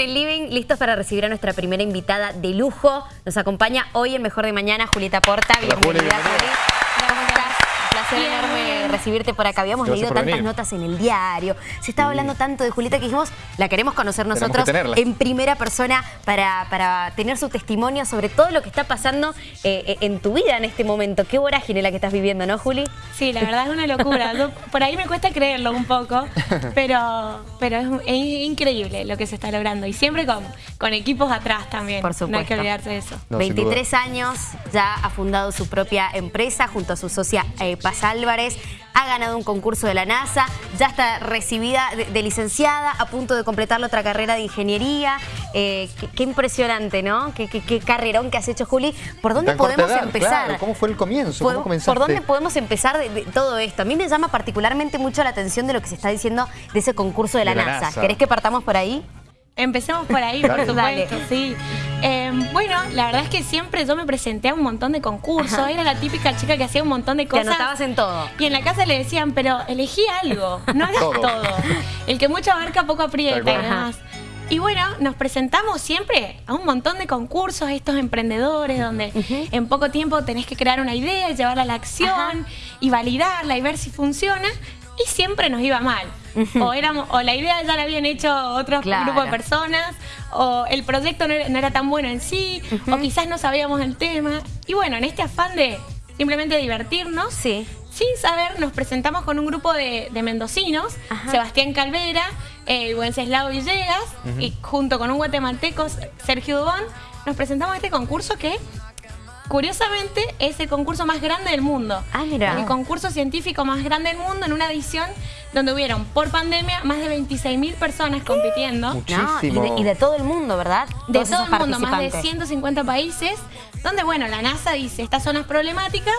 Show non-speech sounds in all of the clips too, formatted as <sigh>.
en el living, listos para recibir a nuestra primera invitada de lujo. Nos acompaña hoy en Mejor de Mañana, Julieta Porta. Hola, bienvenida, bienvenida. Juli. Placer enorme recibirte por acá. Habíamos leído tantas venir. notas en el diario. Se estaba hablando tanto de Julieta que dijimos, la queremos conocer nosotros que en primera persona para, para tener su testimonio sobre todo lo que está pasando eh, en tu vida en este momento. Qué vorágine la que estás viviendo, ¿no, Juli? Sí, la verdad es una locura. Yo- por ahí me cuesta creerlo un poco, <laughs> pero, pero es, es increíble lo que se está logrando. Y siempre con, con equipos atrás también. Por No hay supuesto. que olvidarse de eso. No, sin 23 años, ya ha fundado su propia empresa junto a su socia eh, Paz Álvarez. Ha ganado un concurso de la NASA, ya está recibida de, de licenciada, a punto de completar la otra carrera de ingeniería. Eh, qué, qué impresionante, ¿no? Qué, qué- qué carrerón que has hecho, Juli. ¿Por dónde Tan podemos edad, empezar? claro. ¿Cómo fue el comienzo? ¿Por, dónde podemos empezar de, de todo esto? A mí me llama particularmente mucho la atención de lo que se está diciendo de ese concurso de la, De la NASA. NASA. ¿Querés que partamos por ahí? Empecemos por ahí, por supuesto, Dale. sí. Eh, bueno, la verdad es que siempre yo me presenté a un montón de concursos. Ajá. Era la típica chica que hacía un montón de Te cosas. anotabas en todo. Y en la casa le decían, pero elegí algo, no hagas Todo. todo. El que mucho abarca poco aprieta y demás. Y bueno, nos presentamos siempre a un montón de concursos, estos emprendedores, donde en poco tiempo tenés que crear una idea llevarla a la acción y validarla y ver si funciona. Y siempre nos iba mal. O, éramos, o la idea ya la habían hecho otros Claro. grupos de personas, o el proyecto no era, no era tan bueno en sí, o quizás no sabíamos el tema. Y bueno, en este afán de simplemente divertirnos, Sí. sin saber, nos presentamos con un grupo de, de mendocinos, Ajá. Sebastián Calvera, eh, Wenceslao Villegas, y junto con un guatemalteco, Sergio Dubón, nos presentamos a este concurso que, curiosamente, es el concurso más grande del mundo. Ah, mira. El concurso científico más grande del mundo en una edición donde hubieron, por pandemia, más de 26.000 personas compitiendo. Mucho. No, y, de, y de todo el mundo, ¿verdad? De Todos todo el mundo, más de participantes. 150 países, donde, bueno, la NASA dice, estas zonas problemáticas,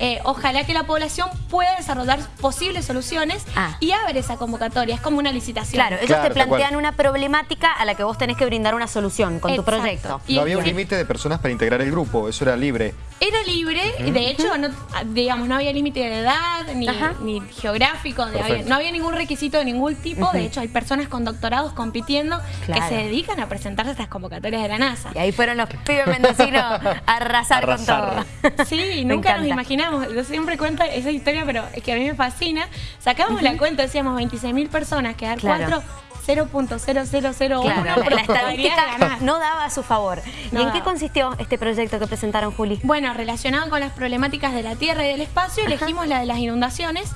eh, ojalá que la población pueda desarrollar posibles soluciones Ah. y abre esa convocatoria, es como una licitación. Claro, ellos Claro, te plantean una problemática a la que vos tenés que brindar una solución con tu proyecto. Y no había un límite de personas para integrar el grupo, eso era libre. Era libre, y de hecho, no, digamos, no había límite de edad, ni, geográfico, de- Perfecto. había- no había ningún requisito de ningún tipo. De hecho, hay personas con doctorados compitiendo Claro. que se dedican a presentarse a estas convocatorias de la NASA. Y ahí fueron los pibes mendocinos <laughs> a arrasar, Arrasar. con todo. Sí, <laughs> nunca nos imaginamos. Yo siempre cuento esa historia, pero es que a mí me fascina. Sacamos la cuenta, decíamos 26.000 personas, quedar Claro. 4, 0.0001 Claro, la de estadística no daba a su favor. ¿Y en qué consistió este proyecto que presentaron, Juli? Bueno, relacionado con las problemáticas de la Tierra y del espacio, elegimos la de las inundaciones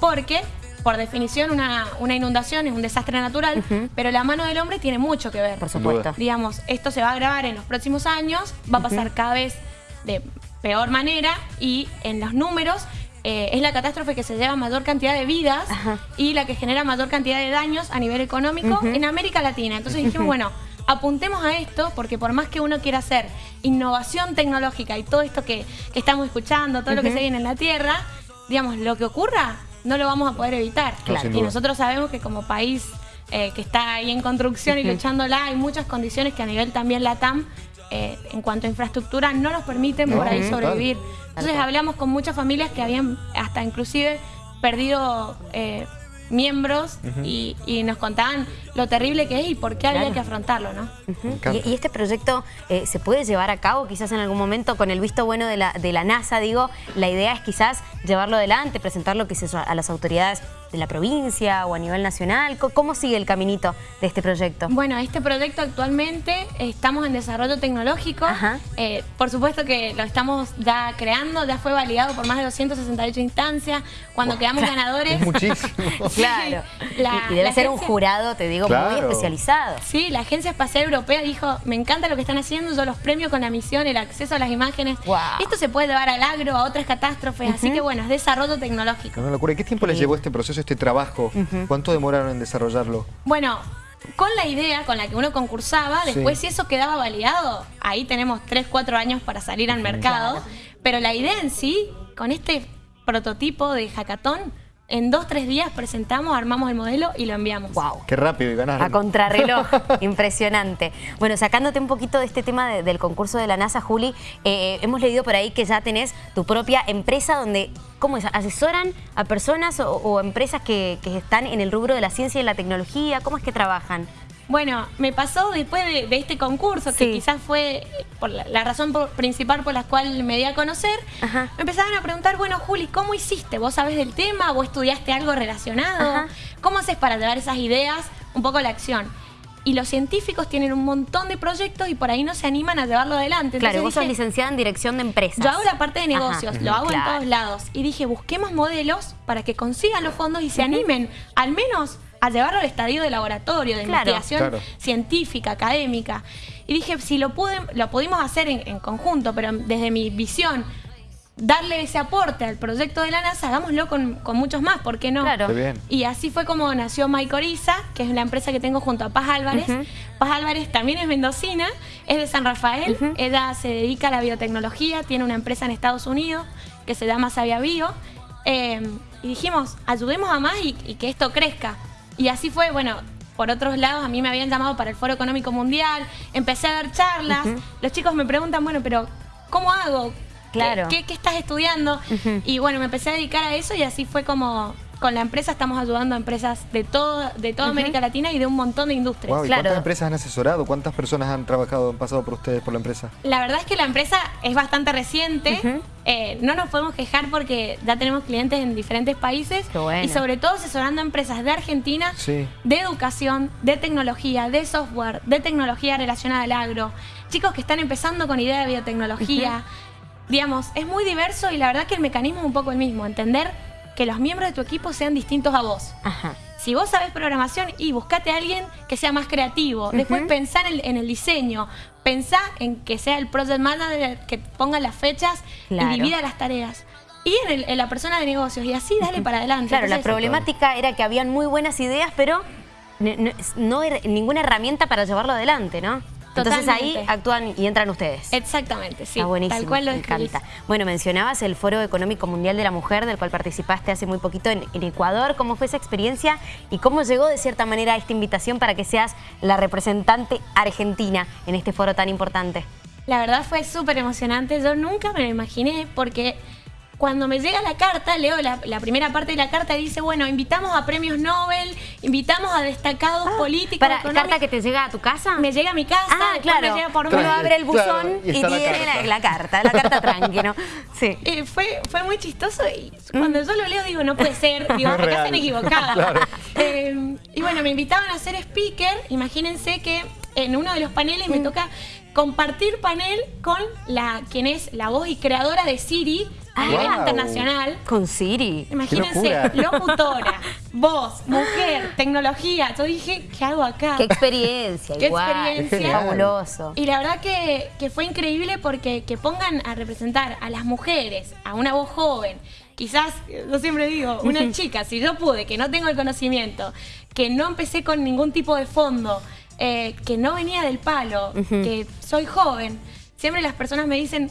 porque, por definición, una, una inundación es un desastre natural, pero la mano del hombre tiene mucho que ver. Por supuesto. Digamos, esto se va a agravar en los próximos años, va a pasar cada vez de peor manera y en los números eh, es la catástrofe que se lleva mayor cantidad de vidas Ajá. y la que genera mayor cantidad de daños a nivel económico en América Latina. Entonces dijimos, bueno, apuntemos a esto porque por más que uno quiera hacer innovación tecnológica y todo esto que, que estamos escuchando, todo lo que se viene en la Tierra, digamos, lo que ocurra no lo vamos a poder evitar. Sin y nosotros sabemos que como país eh, que está ahí en construcción y luchándola, hay muchas condiciones que a nivel también LATAM, eh, en cuanto a infraestructura, no nos permiten por ahí sobrevivir. Entonces hablamos con muchas familias que habían hasta inclusive perdido eh, miembros y, y nos contaban lo terrible que es y por qué había que afrontarlo, ¿no? Y este proyecto eh, se puede llevar a cabo quizás en algún momento con el visto bueno de la, de la NASA, digo, la idea es quizás llevarlo adelante, presentarlo quizás a las autoridades de la provincia o a nivel nacional. ¿Cómo sigue el caminito de este proyecto? Bueno, este proyecto actualmente estamos en desarrollo tecnológico. Ajá. Eh, por supuesto que lo estamos ya creando, ya fue validado por más de 268 instancias. Cuando quedamos <laughs> ganadores. Es muchísimo. <laughs> Claro. La- y, y debe la ser un jurado, te digo, muy especializado. Sí, la Agencia Espacial Europea dijo, me encanta lo que están haciendo, yo los premio con la misión, el acceso a las imágenes. Esto se puede llevar al agro, a otras catástrofes, así que bueno, es desarrollo tecnológico. Una locura. ¿Y qué tiempo les llevó este proceso, este trabajo? ¿Cuánto demoraron en desarrollarlo? Bueno, con la idea con la que uno concursaba, Sí. después si eso quedaba validado, ahí tenemos 3, 4 años para salir al mercado, pero la idea en sí, con este prototipo de hackathon, en dos, tres días presentamos, armamos el modelo y lo enviamos. Wow. Qué rápido y ganaron. A contrarreloj, <laughs> impresionante. Bueno, sacándote un poquito de este tema de- del concurso de la NASA, Juli, eh, hemos leído por ahí que ya tenés tu propia empresa donde, ¿cómo es? ¿Asesoran a personas o, o empresas que, que están en el rubro de la ciencia y la tecnología? ¿Cómo es que trabajan? Bueno, me pasó después de, este concurso, que quizás fue por la, razón principal por la cual me di a conocer, me empezaban a preguntar, bueno, Juli, ¿cómo hiciste? ¿Vos sabés del tema? ¿Vos estudiaste algo relacionado? ¿Cómo haces para llevar esas ideas un poco a la acción? y los científicos tienen un montón de proyectos y por ahí no se animan a llevarlo adelante. claro, vos sos licenciada en dirección de empresas. Yo hago la parte de negocios, lo hago en todos lados. Y dije, busquemos modelos para que consigan los fondos y se animen, al menos a llevarlo al estadio de laboratorio, de investigación científica, académica. Y dije, si lo, pude, lo pudimos hacer en, conjunto, pero desde mi visión, darle ese aporte al proyecto de la NASA, hagámoslo con, muchos más, ¿por qué no? Claro. Y así fue como nació Maicoriza, que es la empresa que tengo junto a Paz Álvarez. Paz Álvarez también es mendocina, es de San Rafael, ella se dedica a la biotecnología, tiene una empresa en Estados Unidos que se llama Sabia Bio. Eh, y dijimos, ayudemos a más y que esto crezca. Y así fue, bueno, por otros lados a mí me habían llamado para el Foro Económico Mundial, empecé a dar charlas, los chicos me preguntan, bueno, pero ¿cómo hago? Claro. ¿Qué, estás estudiando? Y bueno, me empecé a dedicar a eso y así fue como con la empresa estamos ayudando a empresas de, todo, de toda América Latina y de un montón de industrias. ¿Cuántas empresas han asesorado? ¿Cuántas personas han trabajado, han pasado por ustedes, por la empresa? La verdad es que la empresa es bastante reciente. Eh, no nos podemos quejar porque ya tenemos clientes en diferentes países y sobre todo asesorando a empresas de Argentina de educación, de tecnología, de software, de tecnología relacionada al agro. Chicos que están empezando con idea de biotecnología. Digamos, es muy diverso y la verdad que el mecanismo es un poco el mismo, entender que los miembros de tu equipo sean distintos a vos. Si vos sabés programación, y buscate a alguien que sea más creativo. Después pensar en, el diseño. Pensá en que sea el project manager que ponga las fechas y divida las tareas. Y en, la persona de negocios. Y así dale para adelante. Claro, la problemática era que habían muy buenas ideas, pero no, no, ninguna herramienta para llevarlo adelante, ¿no? Entonces ahí actúan y entran ustedes. Exactamente, sí. Está buenísimo, Tal cual lo me encanta. Bueno, mencionabas el Foro Económico Mundial de la Mujer, del cual participaste hace muy poquito en, Ecuador. ¿Cómo fue esa experiencia y cómo llegó de cierta manera esta invitación para que seas la representante argentina en este foro tan importante? La verdad fue súper emocionante. Yo nunca me lo imaginé porque cuando me llega la carta, leo la, primera parte de la carta dice, bueno, invitamos a premios Nobel, invitamos a destacados ah, políticos. ¿Para carta que te llega a tu casa? Me llega a mi casa, ah, claro. me llega por Uno abre el buzón y, tiene la, carta, la carta tranquila. <laughs> Sí. Eh, fue, fue muy chistoso y cuando yo lo leo digo, no puede ser, digo, acá están equivocadas. <laughs> Eh, y bueno, me invitaban a ser speaker, imagínense que en uno de los paneles me toca compartir panel con la quien es la voz y creadora de Siri, a nivel internacional. Con Siri. Imagínense, locutora, voz, mujer, tecnología. Yo dije, ¿qué hago acá? Qué experiencia, <laughs> Qué experiencia. Fabuloso. Y la verdad que, fue increíble porque que pongan a representar a las mujeres, a una voz joven, quizás, yo siempre digo, una <laughs> chica, si yo pude, que no tengo el conocimiento, que no empecé con ningún tipo de fondo, eh, que no venía del palo, que soy joven, siempre las personas me dicen,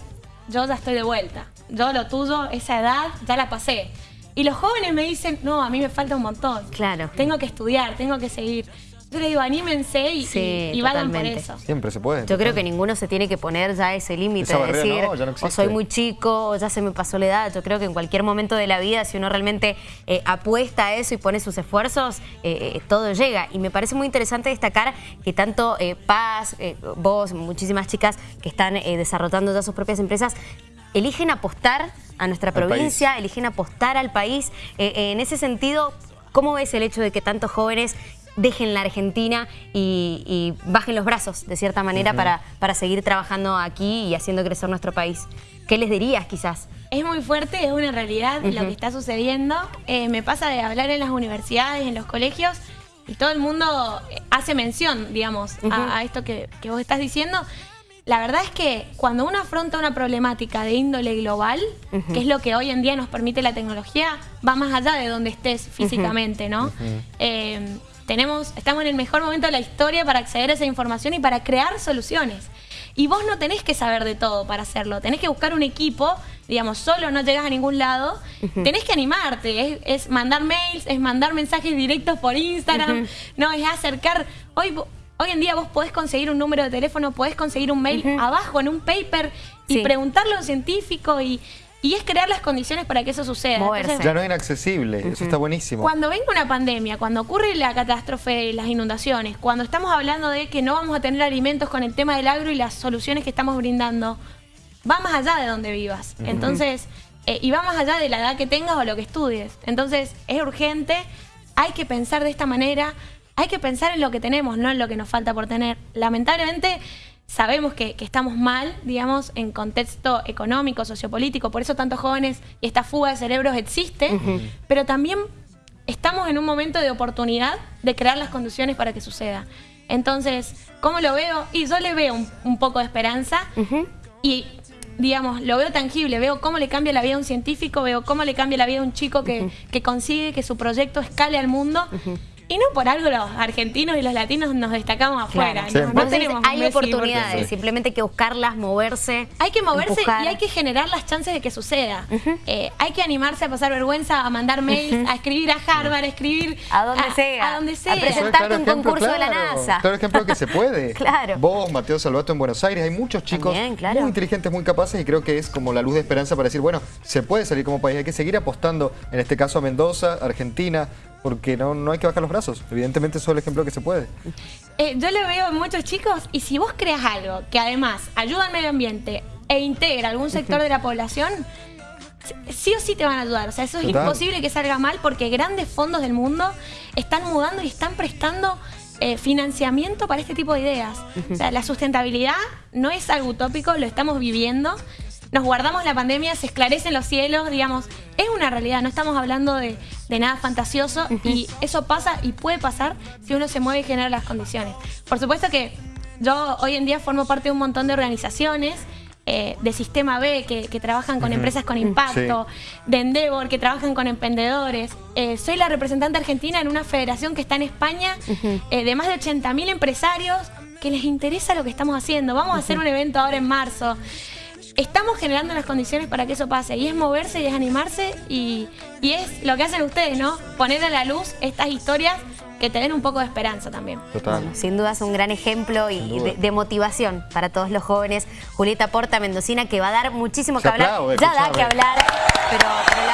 yo ya estoy de vuelta yo lo tuyo, esa edad, ya la pasé. Y los jóvenes me dicen, no, a mí me falta un montón. Claro. Tengo que estudiar, tengo que seguir. Yo le digo, anímense y, y, vayan por eso. Siempre se puede. Yo creo que ninguno se tiene que poner ya ese límite de decir, o soy muy chico, o ya se me pasó la edad. Yo creo que en cualquier momento de la vida, si uno realmente eh, apuesta a eso y pone sus esfuerzos, eh, eh, todo llega. Y me parece muy interesante destacar que tanto Paz, vos, muchísimas chicas que están desarrollando ya sus propias empresas, eligen apostar a nuestra provincia, eligen apostar al país. Eh, eh, en ese sentido, ¿cómo ves el hecho de que tantos jóvenes dejen la Argentina y, bajen los brazos, de cierta manera, para, para seguir trabajando aquí y haciendo crecer nuestro país? ¿Qué les dirías, quizás? Es muy fuerte, es una realidad lo que está sucediendo. Eh, me pasa de hablar en las universidades, en los colegios, y todo el mundo hace mención, digamos, a, esto que, que vos estás diciendo. La verdad es que cuando uno afronta una problemática de índole global, que es lo que hoy en día nos permite la tecnología, va más allá de donde estés físicamente, ¿no? Eh, tenemos, estamos en el mejor momento de la historia para acceder a esa información y para crear soluciones. Y vos no tenés que saber de todo para hacerlo, tenés que buscar un equipo, digamos, solo no llegas a ningún lado, tenés que animarte, es, mandar mails, es mandar mensajes directos por Instagram, no, es acercar, hoy Hoy en día vos podés conseguir un número de teléfono, podés conseguir un mail abajo en un paper y preguntarle a un científico y Y es crear las condiciones para que eso suceda. Entonces, Ya no es inaccesible, eso está buenísimo. cuando venga una pandemia, cuando ocurre la catástrofe, las inundaciones, cuando estamos hablando de que no vamos a tener alimentos con el tema del agro y las soluciones que estamos brindando, va más allá de donde vivas. Entonces, eh, y va más allá de la edad que tengas o lo que estudies. Entonces, es urgente, hay que pensar de esta manera, hay que pensar en lo que tenemos, no en lo que nos falta por tener. Lamentablemente, sabemos que, que estamos mal, digamos, en contexto económico, sociopolítico, por eso tantos jóvenes y esta fuga de cerebros existe, pero también estamos en un momento de oportunidad de crear las condiciones para que suceda. Entonces, ¿cómo lo veo? Y yo le veo un, un poco de esperanza y, digamos, lo veo tangible, veo cómo le cambia la vida a un científico, veo cómo le cambia la vida a un chico que, que consigue que su proyecto escale al mundo. Y no por algo los argentinos y los latinos nos destacamos afuera. No, Vos no decís, tenemos hay oportunidades, porque- simplemente hay que buscarlas, moverse. hay que moverse empujar. y hay que generar las chances de que suceda. Eh, hay que animarse a pasar vergüenza, a mandar mails, a escribir a Harvard, a escribir A donde sea. A donde A sea. es presentarte un concurso de la claro, NASA. Claro ejemplo que se puede. <laughs> Claro. Vos, Mateo Salvato en Buenos Aires, hay muchos chicos También, claro. muy inteligentes, muy capaces y creo que es como la luz de esperanza para decir, bueno, se puede salir como país, hay que seguir apostando, en este caso a Mendoza, Argentina, porque no, no hay que bajar los brazos. Evidentemente eso es el ejemplo que se puede. Eh, yo lo veo en muchos chicos y si vos creas algo que además ayuda al medio ambiente e integra algún sector de la población, sí o sí te van a ayudar. O sea, eso es Total. imposible que salga mal porque grandes fondos del mundo están mudando y están prestando eh, financiamiento para este tipo de ideas. O sea, la sustentabilidad no es algo utópico, lo estamos viviendo. Nos guardamos la pandemia, se esclarecen los cielos, digamos, es una realidad, no estamos hablando de, de nada fantasioso y eso pasa y puede pasar si uno se mueve y genera las condiciones. Por supuesto que yo hoy en día formo parte de un montón de organizaciones eh, de Sistema B que, que trabajan con empresas con impacto, de Endeavor que trabajan con emprendedores. Eh, soy la representante argentina en una federación que está en España eh, de más de 80.000 empresarios que les interesa lo que estamos haciendo. Vamos a hacer un evento ahora en marzo. Estamos generando las condiciones para que eso pase y es moverse y es animarse y, y es lo que hacen ustedes, ¿no? Poner a la luz estas historias que te den un poco de esperanza también. Total. Bueno, sin duda es un gran ejemplo y de, de motivación para todos los jóvenes. Julieta Porta Mendocina, que va a dar muchísimo Se que hablar. ya da que hablar, pero, pero la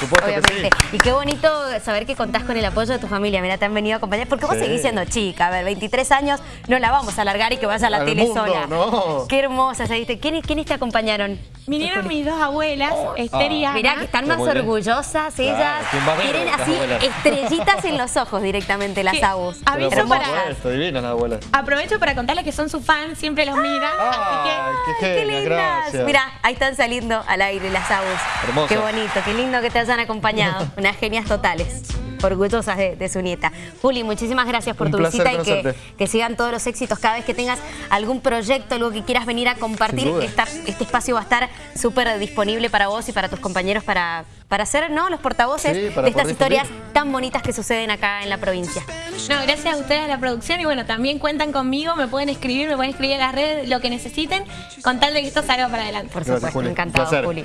supuesto que obviamente. sí. Y qué bonito saber que contás con el apoyo de tu familia. Mira, te han venido a acompañar. Porque vos Sí. seguís siendo chica. A ver, 23 años, no la vamos a alargar y que vaya a la Al tele mundo, sola. no. Qué hermosa. ¿sabiste? ¿Quiénes, ¿Quiénes te acompañaron? Vinieron mis dos abuelas, Esther y Ah. Ana. Mirá que están más orgullosas ellas. Claro, ¿quién va a ver Tienen así abuelas? estrellitas en los ojos directamente las Que- abus. Aviso para- supuesto, divinas las abuelas. Aprovecho para contarles que son su fan, siempre los miran. Ay, qué Qué genias, lindas. gracias. Mira, ahí están saliendo al aire las abus. Hermosa. Qué bonito, qué lindo que te hayan acompañado. <laughs> Unas genias totales. Orgullosas de, de su nieta. Juli, muchísimas gracias por Un tu placer visita y que, que sigan todos los éxitos. Cada vez que tengas algún proyecto, algo que quieras venir a compartir, esta- este espacio va a estar súper disponible para vos y para tus compañeros para, para ser ¿no? los portavoces Sí, de estas historias difundir. tan bonitas que suceden acá en la provincia. No, gracias a ustedes a la producción y bueno, también cuentan conmigo, me pueden escribir, me pueden escribir en las redes, lo que necesiten, con tal de que esto salga para adelante. Por Gracias, supuesto, Juli. encantado. Juli.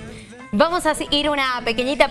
Vamos a ir una pequeñita